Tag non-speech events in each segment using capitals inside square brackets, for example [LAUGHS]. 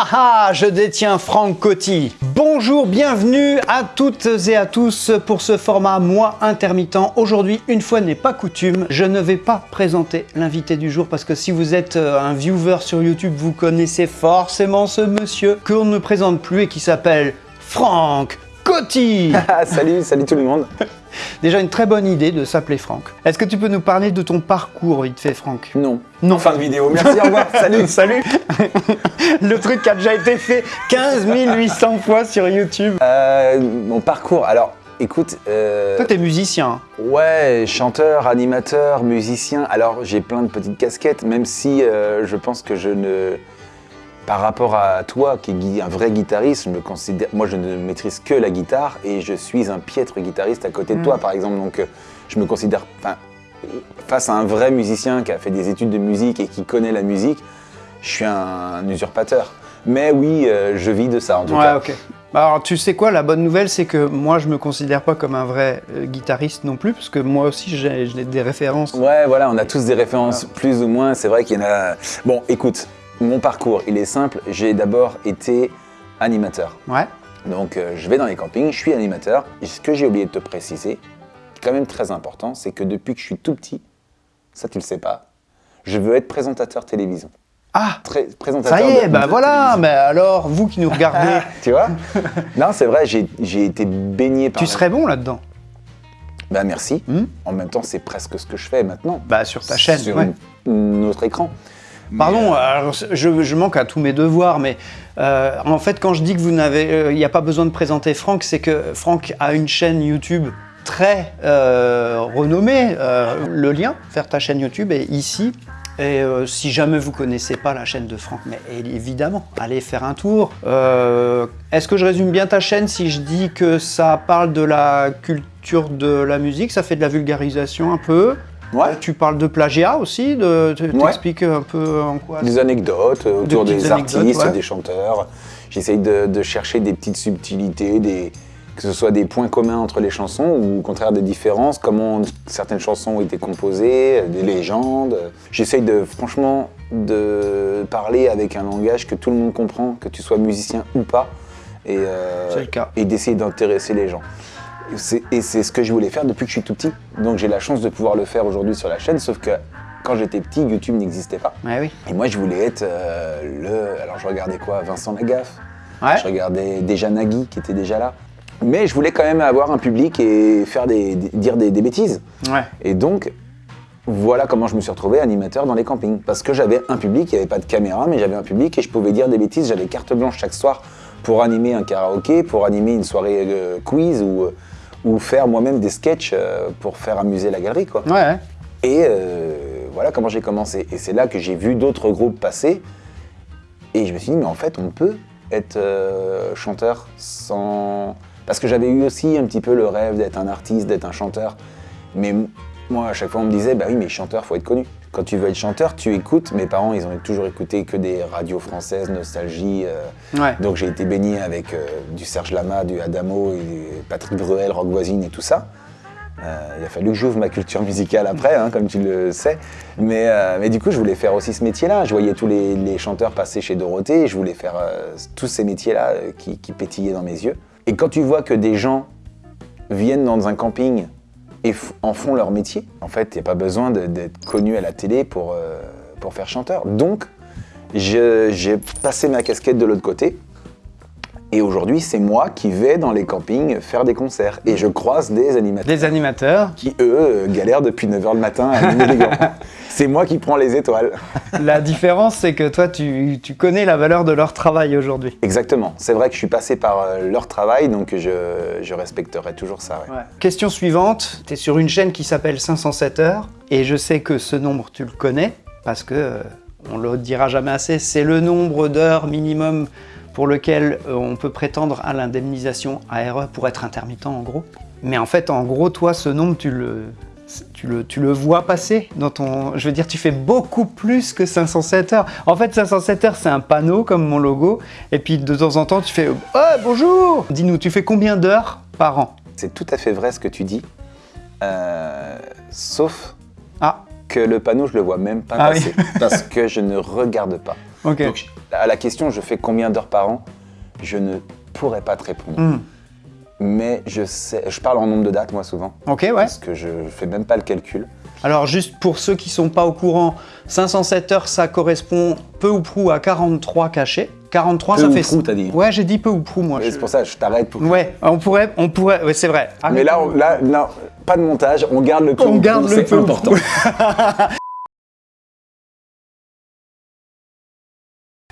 Haha, je détiens Franck Coty. Bonjour, bienvenue à toutes et à tous pour ce format moi intermittent. Aujourd'hui, une fois n'est pas coutume, je ne vais pas présenter l'invité du jour parce que si vous êtes euh, un viewer sur YouTube, vous connaissez forcément ce monsieur qu'on ne présente plus et qui s'appelle Franck Coty. [LAUGHS] salut, salut tout le monde. [LAUGHS] Déjà une très bonne idée de s'appeler Franck. Est-ce que tu peux nous parler de ton parcours vite fait Franck? Non. Non. Fin de vidéo, merci, au revoir, [LAUGHS] salut Salut Le truc qui a déjà été fait 15 800 fois sur YouTube. Euh, mon parcours, alors écoute... Euh, Toi t'es musicien. Ouais, chanteur, animateur, musicien. Alors j'ai plein de petites casquettes, même si euh, je pense que je ne... Par rapport à toi, qui est un vrai guitariste, je me considère, moi je ne maîtrise que la guitare et je suis un piètre guitariste à côté de toi, Mm. par exemple. Donc euh, je me considère, enfin, face à un vrai musicien qui a fait des études de musique et qui connaît la musique, je suis un, usurpateur. Mais oui, euh, je vis de ça en tout Ouais, cas. Bah, Alors tu sais quoi, la bonne nouvelle c'est que moi je me considère pas comme un vrai euh, guitariste non plus parce que moi aussi j'ai j'ai des références. Ouais, voilà, on a tous des références plus ou moins. C'est vrai qu'il y en a. Bon, écoute, mon parcours, il est simple. J'ai d'abord été animateur. Ouais. Donc, euh, je vais dans les campings, je suis animateur. Et ce que j'ai oublié de te préciser, quand même très important, c'est que depuis que je suis tout petit, ça tu le sais pas, je veux être présentateur télévision. Ah Très, présentateur ça y est, de- bah de voilà, télévision. mais alors vous qui nous regardez, [LAUGHS] Tu vois? [LAUGHS] Non, c'est vrai, j'ai j'ai été baigné par. tu serais bon là-dedans? Bah merci. Hmm? En même temps, c'est presque ce que je fais maintenant. Bah sur ta chaîne, Sur ouais. notre écran. Pardon, alors, je, je manque à tous mes devoirs, mais euh, en fait, quand je dis que vous n'avez, euh, il n'y a pas besoin de présenter Franck, c'est que Franck a une chaîne YouTube très euh, renommée. Euh, le lien vers ta chaîne YouTube est ici. Et euh, si jamais vous connaissez pas la chaîne de Franck, mais évidemment, allez faire un tour. Euh, Est-ce que je résume bien ta chaîne si je dis que ça parle de la culture de la musique, ça fait de la vulgarisation un peu? Ouais. tu parles de plagiat aussi, de, tu Ouais. t'expliques un peu en quoi Des anecdotes euh, autour des artistes, ouais. des chanteurs. J'essaye de, de chercher des petites subtilités, des, que ce soit des points communs entre les chansons ou au contraire des différences, comment certaines chansons ont été composées, euh, des légendes. J'essaye de, franchement, de parler avec un langage que tout le monde comprend, que tu sois musicien ou pas, euh, et d'essayer d'intéresser les gens. Et c'est ce que je voulais faire depuis que je suis tout petit. Donc j'ai la chance de pouvoir le faire aujourd'hui sur la chaîne, sauf que quand j'étais petit, YouTube n'existait pas. Ouais, oui. Et moi, je voulais être euh, le. Alors, je regardais quoi? Vincent Lagaffe. Ouais. Je regardais déjà Nagui, qui était déjà là. Mais je voulais quand même avoir un public et faire des, dire des, des bêtises. Ouais. Et donc, voilà comment je me suis retrouvé animateur dans les campings. Parce que j'avais un public, il n'y avait pas de caméra, mais j'avais un public et je pouvais dire des bêtises. J'avais carte blanche chaque soir pour animer un karaoké, pour animer une soirée euh, quiz ou, euh, ou faire moi-même des sketchs euh, pour faire amuser la galerie. Quoi. Ouais. Et euh, voilà comment j'ai commencé. Et c'est là que j'ai vu d'autres groupes passer. Et je me suis dit, mais en fait, on peut être euh, chanteur sans... Parce que j'avais eu aussi un petit peu le rêve d'être un artiste, d'être un chanteur. Mais moi, à chaque fois, on me disait, bah oui, mais chanteur, faut être connu. Quand tu veux être chanteur, tu écoutes. Mes parents, ils ont toujours écouté que des radios françaises, Nostalgie. euh, Ouais. donc j'ai été baigné avec euh, du Serge Lama, du Adamo, et du Patrick Bruel, Rock Voisine et tout ça. Euh, il a fallu que j'ouvre ma culture musicale après, hein, comme tu le sais. Mais, euh, mais du coup, je voulais faire aussi ce métier-là. Je voyais tous les, les chanteurs passer chez Dorothée. et Je voulais faire euh, tous ces métiers-là qui, qui pétillaient dans mes yeux. Et quand tu vois que des gens viennent dans un camping et en font leur métier, en fait, il n'y a pas besoin d'être connu à la télé pour, euh, pour faire chanteur. Donc, j'ai passé ma casquette de l'autre côté. Et aujourd'hui, c'est moi qui vais dans les campings faire des concerts. Et je croise des animateurs Des animateurs. qui, eux, galèrent depuis 9h le matin à allumer les gants. [LAUGHS] C'est moi qui prends les étoiles. [LAUGHS] La différence, c'est que toi, tu, tu connais la valeur de leur travail aujourd'hui. Exactement. C'est vrai que je suis passé par euh, leur travail, donc je, je respecterai toujours ça. ouais. Question suivante. Tu es sur une chaîne qui s'appelle 507 heures. Et je sais que ce nombre, tu le connais. Parce que, euh, on le dira jamais assez, c'est le nombre d'heures minimum pour lequel euh, on peut prétendre à l'indemnisation ARE pour être intermittent, en gros. Mais en fait, en gros, toi, ce nombre, tu le, tu le, tu le vois passer dans ton... Je veux dire, tu fais beaucoup plus que 507 heures. En fait, 507 heures, c'est un panneau comme mon logo. Et puis, de temps en temps, tu fais « Oh, bonjour !» Dis-nous, tu fais combien d'heures par an? C'est tout à fait vrai ce que tu dis. Euh, sauf Ah, que le panneau, je le vois même pas Ah oui. passer. [LAUGHS] parce que je ne regarde pas. Ok. Donc, à la question, je fais combien d'heures par an Je ne pourrais pas te répondre. Hmm. Mais je sais, je parle en nombre de dates, moi, souvent. Ok, ouais. Parce que je fais même pas le calcul. Alors juste pour ceux qui sont pas au courant, 507 heures, ça correspond peu ou prou à 43 cachets. 43, Peu ça ou fait... prou, t'as dit Ouais, j'ai dit peu ou prou, moi. Je- C'est pour ça je t'arrête pour. Ouais, on pourrait... On pourrait... Ouais, c'est vrai. Mais là, on- là, non, pas de montage, on garde le peu On garde prou, le c'est peu important. [LAUGHS]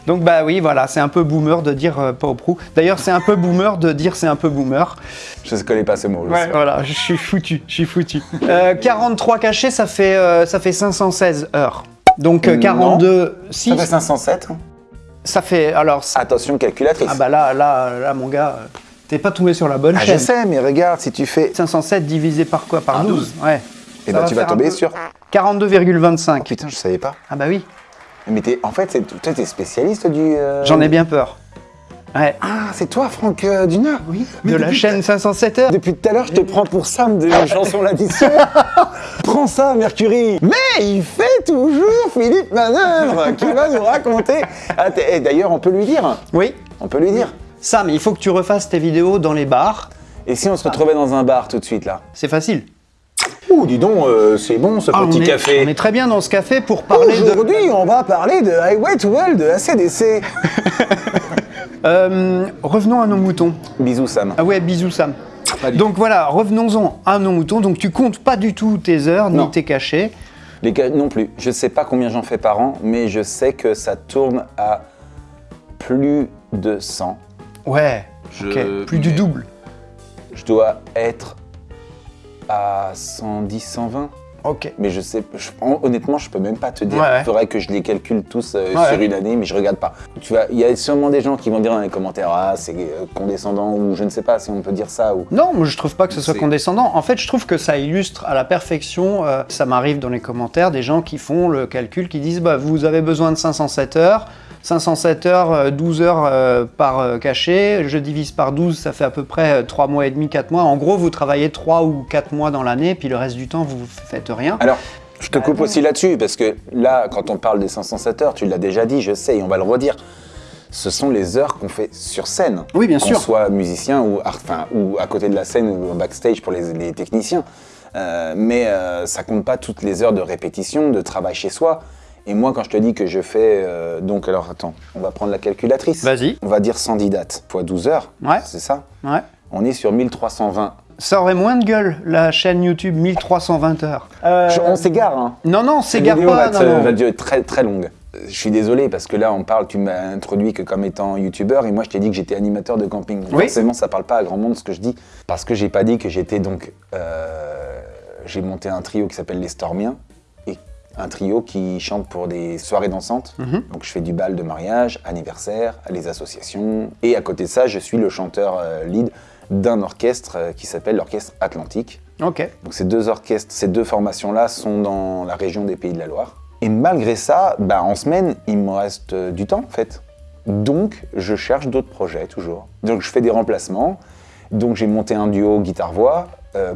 Donc bah oui, voilà, c'est un peu boomer de dire euh, pas au prou. D'ailleurs, c'est un peu boomer de dire c'est un peu boomer. Je ne connais pas ce mot. je Ouais, voilà, je suis foutu, je suis foutu. Euh, 43 cachets, ça fait, euh, ça fait 516 heures. Donc euh, Non. 42, si, Ça fait 507. hein. ça fait... Alors, Attention, calculatrice. ah bah là, là, là, mon gars, euh, t'es pas tombé sur la bonne Ah, je sais, mais regarde, si tu fais. 507 divisé par quoi? Par 12, Ouais. Et Ça ben, tu vas tomber peu- sur. 42,25. Putain, je savais pas. Ah bah oui, Mais en fait, toi, t'es spécialiste du. euh, j'en ai bien peur. Ouais, Ah, c'est toi, Franck euh, Dunard Oui. de la chaîne 507 heures. Depuis tout à l'heure, je te prends pour Sam de la chanson L'addition. [LAUGHS] Prends ça, Mercury. Mais il fait toujours Philippe Manœuvre qui va nous raconter. Ah, et D'ailleurs, on peut lui dire. Oui. On peut lui dire. Sam, il faut que tu refasses tes vidéos dans les bars. Et si on se retrouvait dans un bar tout de suite là? C'est facile. Ouh, dis donc, euh, c'est bon ce Ah, petit on, est, café. on est très bien dans ce café pour parler de... Aujourd'hui, on va parler de Highway to Hell de ACDC. [LAUGHS] Euh, revenons à nos moutons. Bisous, Sam. Ah ouais, bisous Sam. Donc voilà, revenons-en à nos moutons. Donc tu comptes pas du tout tes heures Non. ni tes cachets. Les non plus. Je sais pas combien j'en fais par an, mais je sais que ça tourne à plus de 100. Ouais. Je- ok. Plus du double. Je dois être à 110, 120. Ok. Mais je sais, je- honnêtement, je peux même pas te dire. Il Ouais, faudrait que je les calcule tous euh, Ouais. sur une année, mais je regarde pas. Tu vois, il y a sûrement des gens qui vont dire dans les commentaires, ah, c'est euh, condescendant, ou je ne sais pas si on peut dire ça, ou. Non, moi je trouve pas que ce soit condescendant. En fait, je trouve que ça illustre à la perfection. euh, ça m'arrive dans les commentaires des gens qui font le calcul, qui disent bah vous avez besoin de 507 heures. 507 heures, euh, 12 heures euh, par euh, cachet, je divise par 12, ça fait à peu près 3 mois et demi, 4 mois. En gros, vous travaillez 3 ou 4 mois dans l'année, puis le reste du temps, vous faites rien. Alors, je te Bah, coupe non. aussi là-dessus, parce que là, quand on parle des 507 heures, tu l'as déjà dit, je sais, et on va le redire. Ce sont les heures qu'on fait sur scène. Oui, bien qu'on sûr. soit musicien ou, enfin, ou à côté de la scène ou backstage pour les, les techniciens. Euh, mais euh, ça compte pas toutes les heures de répétition, de travail chez soi. Et moi, quand je te dis que je fais. euh, donc, alors attends, on va prendre la calculatrice. Vas-y. On va dire 110 dates fois 12 heures. Ouais. C'est ça? Ouais. On est sur 1320. Ça aurait moins de gueule, la chaîne YouTube 1320 heures. Euh, Je- on s'égare, hein. Non, non, Cette s'égare vidéo pas. va, non, être- non. va durer très très longue. Euh, Je suis désolé parce que là on parle, tu m'as introduit que comme étant youtubeur et moi je t'ai dit que j'étais animateur de camping. Donc Oui. Forcément ça parle pas à grand monde ce que je dis parce que j'ai pas dit que j'étais donc euh, j'ai monté un trio qui s'appelle les Stormiens un trio qui chante pour des soirées dansantes. Mhm. Donc je fais du bal de mariage, anniversaire, les associations et à côté de ça je suis le chanteur euh, lead d'un orchestre euh, qui s'appelle l'orchestre Atlantique. Ok. Donc ces deux orchestres, ces deux formations-là sont dans la région des Pays de la Loire. Et malgré ça, bah, en semaine, il me reste euh, du temps en fait. Donc je cherche d'autres projets toujours. Donc je fais des remplacements. Donc j'ai monté un duo guitare-voix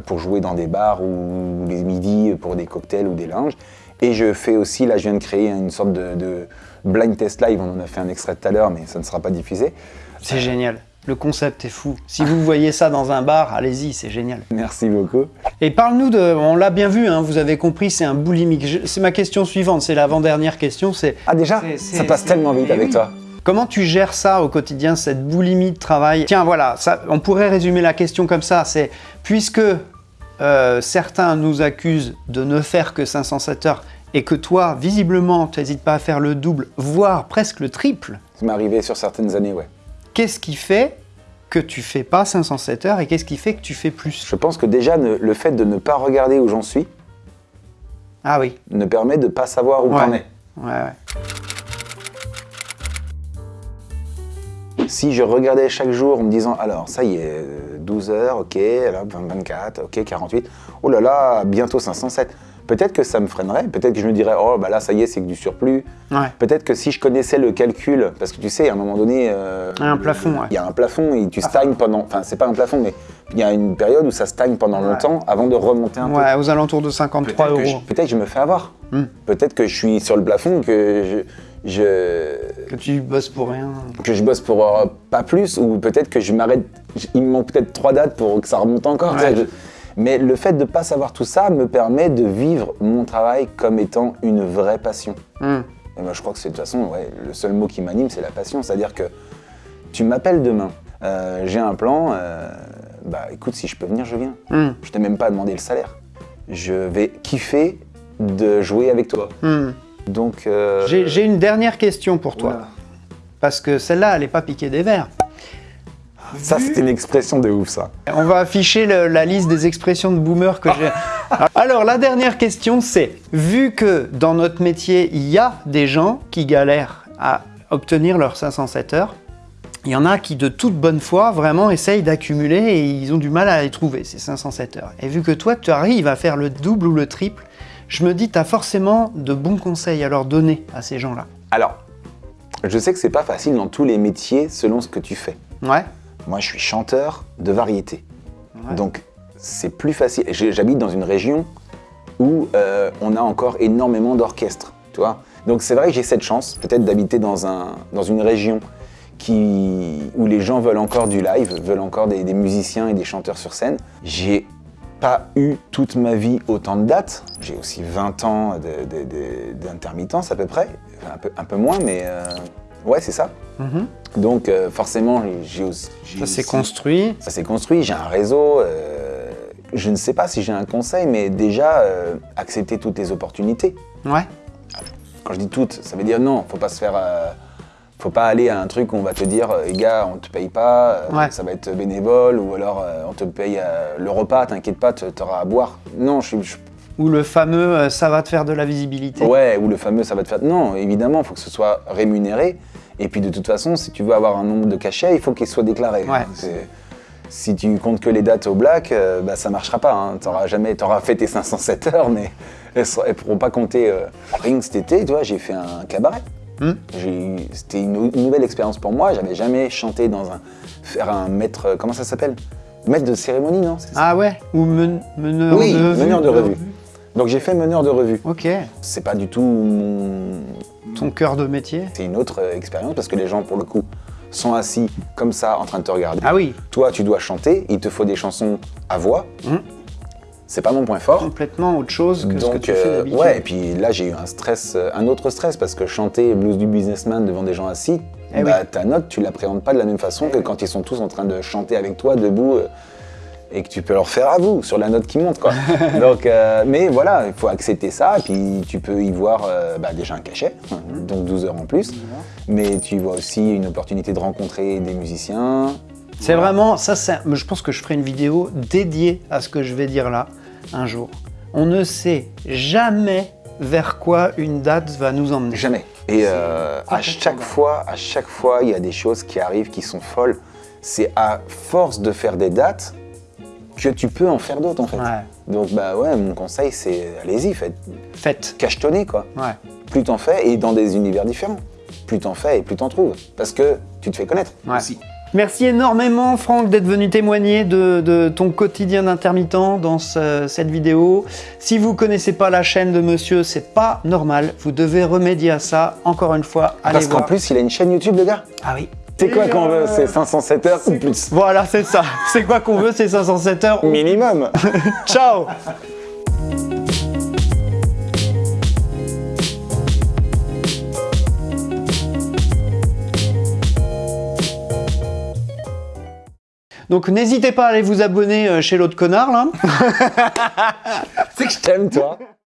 pour jouer dans des bars ou les midis pour des cocktails ou des lounges. Et je fais aussi, là je viens de créer une sorte de, de blind test live, on en a fait un extrait tout à l'heure mais ça ne sera pas diffusé. C'est génial. Le concept est fou. Si vous voyez ça dans un bar, allez-y, c'est génial. Merci beaucoup. Et parle-nous de. On l'a bien vu, hein, vous avez compris, c'est un boulimique. Je- C'est ma question suivante, c'est l'avant-dernière question. C'est Ah déjà, ça passe tellement vite avec oui. toi. comment tu gères ça au quotidien, cette boulimie de travail? Tiens, voilà, ça, on pourrait résumer la question comme ça c'est puisque euh, certains nous accusent de ne faire que 507 heures et que toi, visiblement, tu n'hésites pas à faire le double, voire presque le triple, Ça m'est arrivé sur certaines années, ouais. qu'est-ce qui fait que tu fais pas 507 heures et qu'est-ce qui fait que tu fais plus? Je pense que déjà, ne- le fait de ne pas regarder où j'en suis Ah oui, ne permet de pas savoir où Ouais. t'en es. ouais, ouais. Si je regardais chaque jour en me disant, alors, ça y est, euh, 12 heures, ok, alors 20, 24, ok, 48, oh là là, bientôt 507. Peut-être que ça me freinerait, peut-être que je me dirais, oh bah là, ça y est, c'est que du surplus. Ouais. Peut-être que si je connaissais le calcul, parce que tu sais, à un moment donné... euh, Il y a un plafond, ouais. Il y a un plafond et tu stagnes pendant... Enfin, c'est pas un plafond, mais il y a une période où ça stagne pendant Ouais. longtemps avant de remonter un peu. Ouais, aux alentours de 53 Peut-être que, je, euros. peut-être que je me fais avoir. Hmm. Peut-être que je suis sur le plafond, que je, Que tu bosses pour rien. que je bosse pour euh, pas plus, ou peut-être que je m'arrête, il me manque peut-être trois dates pour que ça remonte encore. Ouais. Je- Mais le fait de pas savoir tout ça me permet de vivre mon travail comme étant une vraie passion. Hmm. Et moi, je crois que c'est de toute façon, ouais, le seul mot qui m'anime, c'est la passion. C'est-à-dire que tu m'appelles demain, euh, j'ai un plan, euh, bah écoute, si je peux venir, je viens. Hmm. Je t'ai même pas demandé le salaire. Je vais kiffer de jouer avec toi. Hmm. Donc, euh, J'ai une dernière question pour toi. Parce que celle-là, elle n'est pas piquée des verres. ça, c'était une expression de ouf, ça. On va afficher le- la liste des expressions de boomer que j'ai. [LAUGHS] Alors, la dernière question, c'est vu que dans notre métier, il y a des gens qui galèrent à obtenir leurs 507 heures, il y en a qui, de toute bonne foi, vraiment essayent d'accumuler et ils ont du mal à les trouver, ces 507 heures. Et vu que toi, tu arrives à faire le double ou le triple, je me dis, tu as forcément de bons conseils à leur donner à ces gens-là. Alors, je sais que c'est pas facile dans tous les métiers selon ce que tu fais. Ouais Moi, je suis chanteur de variété. Ouais. Donc, c'est plus facile. J'habite dans une région où euh, on a encore énormément d'orchestres, tu vois. Donc, c'est vrai que j'ai cette chance, peut-être d'habiter dans, un, dans une région qui, où les gens veulent encore du live, veulent encore des, des musiciens et des chanteurs sur scène. J'ai pas eu toute ma vie autant de dates. J'ai aussi 20 ans d'intermittence à peu près, Enfin, un peu, un peu moins, mais euh, ouais, c'est ça. Mhm. Donc, euh, forcément, j'ai aussi. Ça s'est construit. ça s'est construit, j'ai un réseau. euh, je ne sais pas si j'ai un conseil, mais déjà, accepter toutes les opportunités. Ouais. Quand je dis toutes, ça veut dire non, faut pas se faire. Euh, faut pas aller à un truc où on va te dire, euh, les gars, on te paye pas, euh, Ouais. ça va être bénévole, ou alors euh, on te paye euh, le repas, t'inquiète pas, tu auras à boire. Non, je suis. je- Ou le fameux euh, ça va te faire de la visibilité. Ouais, ou le fameux ça va te faire. Non, évidemment, il faut que ce soit rémunéré. Et puis de toute façon, si tu veux avoir un nombre de cachets, il faut qu'il soit déclaré. Ouais. Si tu comptes que les dates au black, euh, bah, ça marchera pas. Hein. T'auras jamais, t'auras fait tes 507 heures, mais elles, elles pourront pas compter. euh. Rien que cet été, tu vois, j'ai fait un cabaret. Hmm? C'était une, une nouvelle expérience pour moi. J'avais jamais chanté dans un, faire un maître, euh, comment ça s'appelle? Maître de cérémonie, non ça? Ah ouais? Ou men- meneur Oui, de revue meneur de revue. Donc j'ai fait meneur de revue. Ok. C'est pas du tout mon, Ton cœur de métier? C'est une autre euh, expérience parce que les gens, pour le coup, sont assis comme ça en train de te regarder. Ah oui, Toi, tu dois chanter, il te faut des chansons à voix. Mhm. C'est pas mon point fort. complètement autre chose que ce que tu fais euh, d'habitude. ouais, et puis là, j'ai eu un stress, euh, un autre stress parce que chanter Blues du Businessman devant des gens assis, Eh bah, oui. ta note, tu l'appréhendes pas de la même façon que quand ils sont tous en train de chanter avec toi debout. euh, et que tu peux leur faire à vous sur la note qui monte. Quoi. [LAUGHS] donc, euh, mais voilà, il faut accepter ça, et puis tu peux y voir euh, bah, déjà un cachet, Mhm. donc 12 heures en plus, mais tu vois aussi une opportunité de rencontrer des musiciens. C'est vraiment, ça, c'est- je pense que je ferai une vidéo dédiée à ce que je vais dire là, un jour. On ne sait jamais vers quoi une date va nous emmener. Jamais. Et euh, à chaque fois, à chaque fois, il y a des choses qui arrivent qui sont folles. C'est à force de faire des dates que tu peux en faire d'autres en fait. Ouais. Donc bah ouais, mon conseil c'est allez-y, faites Faites. cachetonner quoi. Ouais. Plus t'en fais et dans des univers différents. Plus t'en fais et plus t'en trouves. Parce que tu te fais connaître Ouais. aussi. Merci énormément Franck d'être venu témoigner de, de ton quotidien d'intermittent dans ce- cette vidéo. Si vous connaissez pas la chaîne de monsieur, c'est pas normal. Vous devez remédier à ça. Encore une fois, allez Parce qu'en plus, il a une chaîne YouTube, le gars. Ah oui. C'est quoi qu'on veut? C'est 507 heures ou plus? Voilà, c'est ça. C'est quoi qu'on veut, c'est 507 heures. Minimum [LAUGHS] Ciao Donc n'hésitez pas à aller vous abonner euh, chez l'autre connard là. [LAUGHS] C'est que je t'aime, toi